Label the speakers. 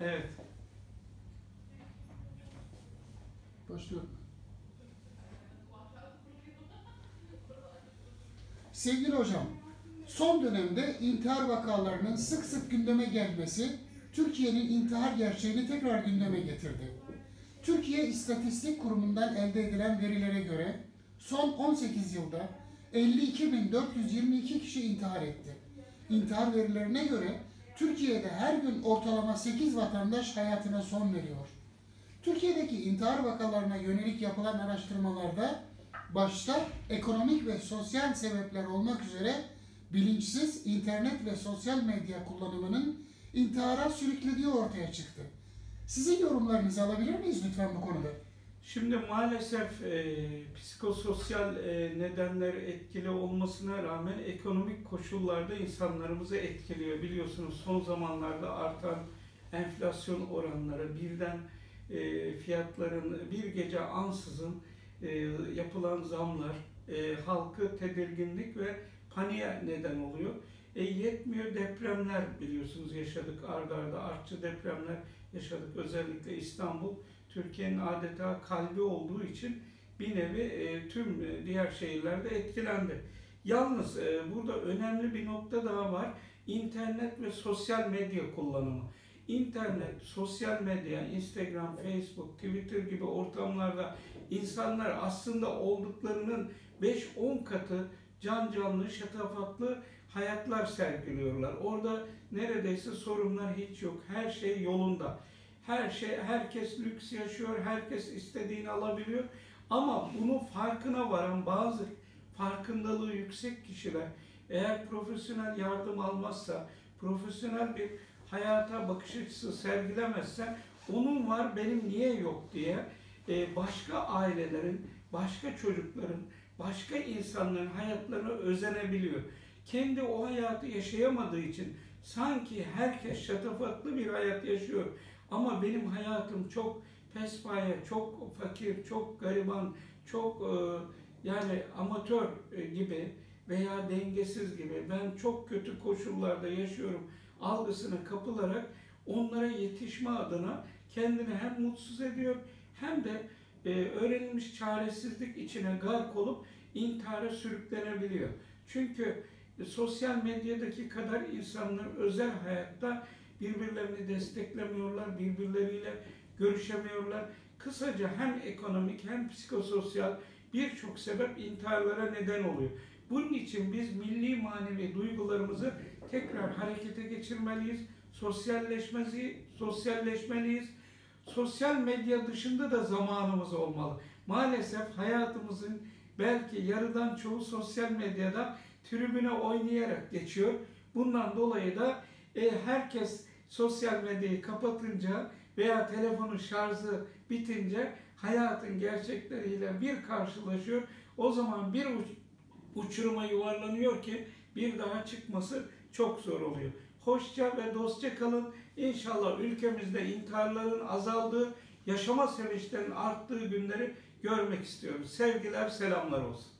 Speaker 1: Evet.
Speaker 2: Başlıyorum. Sevgili hocam, son dönemde intihar vakalarının sık sık gündeme gelmesi Türkiye'nin intihar gerçeğini tekrar gündeme getirdi. Türkiye İstatistik Kurumu'ndan elde edilen verilere göre son 18 yılda 52.422 kişi intihar etti. İntihar verilerine göre Türkiye'de her gün ortalama 8 vatandaş hayatına son veriyor. Türkiye'deki intihar vakalarına yönelik yapılan araştırmalarda başta ekonomik ve sosyal sebepler olmak üzere bilinçsiz internet ve sosyal medya kullanımının intihara sürüklediği ortaya çıktı. Sizin yorumlarınızı alabilir miyiz lütfen bu konuda?
Speaker 1: Şimdi maalesef e, psikososyal e, nedenler etkili olmasına rağmen ekonomik koşullarda insanlarımızı etkiliyor. Biliyorsunuz son zamanlarda artan enflasyon oranları birden e, fiyatların bir gece ansızın e, yapılan zamlar e, halkı tedirginlik ve paniğe neden oluyor. E, yetmiyor depremler biliyorsunuz yaşadık ardarda arda artçı depremler yaşadık özellikle İstanbul Türkiye'nin adeta kalbi olduğu için bir nevi e, tüm e, diğer şehirlerde etkilendi. Yalnız e, burada önemli bir nokta daha var. İnternet ve sosyal medya kullanımı. İnternet, sosyal medya, Instagram, Facebook, Twitter gibi ortamlarda insanlar aslında olduklarının 5-10 katı can canlı, şatafatlı hayatlar sergiliyorlar. Orada neredeyse sorunlar hiç yok. Her şey yolunda. Her şey, herkes lüks yaşıyor, herkes istediğini alabiliyor. Ama bunun farkına varan bazı farkındalığı yüksek kişiler eğer profesyonel yardım almazsa, profesyonel bir hayata bakış açısı sergilemezse onun var benim niye yok diye e, başka ailelerin, başka çocukların, başka insanların hayatlarına özenebiliyor. Kendi o hayatı yaşayamadığı için sanki herkes şatafatlı bir hayat yaşıyor. Ama benim hayatım çok pespaye, çok fakir, çok gariban, çok e, yani amatör e, gibi veya dengesiz gibi ben çok kötü koşullarda yaşıyorum algısına kapılarak onlara yetişme adına kendini hem mutsuz ediyor hem de e, öğrenilmiş çaresizlik içine gark olup intihara sürüklenebiliyor. Çünkü e, sosyal medyadaki kadar insanlar özel hayatta birbirlerini desteklemiyorlar, birbirleriyle görüşemiyorlar. Kısaca hem ekonomik hem psikososyal birçok sebep intiharlara neden oluyor. Bunun için biz milli manevi duygularımızı tekrar harekete geçirmeliyiz. Sosyalleşmesi, sosyalleşmeliyiz. Sosyal medya dışında da zamanımız olmalı. Maalesef hayatımızın belki yarıdan çoğu sosyal medyada tribüne oynayarak geçiyor. Bundan dolayı da e, herkes sosyal medyayı kapatınca veya telefonun şarjı bitince hayatın gerçekleriyle bir karşılaşıyor. O zaman bir uçuruma yuvarlanıyor ki bir daha çıkması çok zor oluyor. Hoşça ve dostça kalın. İnşallah ülkemizde intiharların azaldığı, yaşama sevinçlerinin arttığı günleri görmek istiyoruz. Sevgiler, selamlar olsun.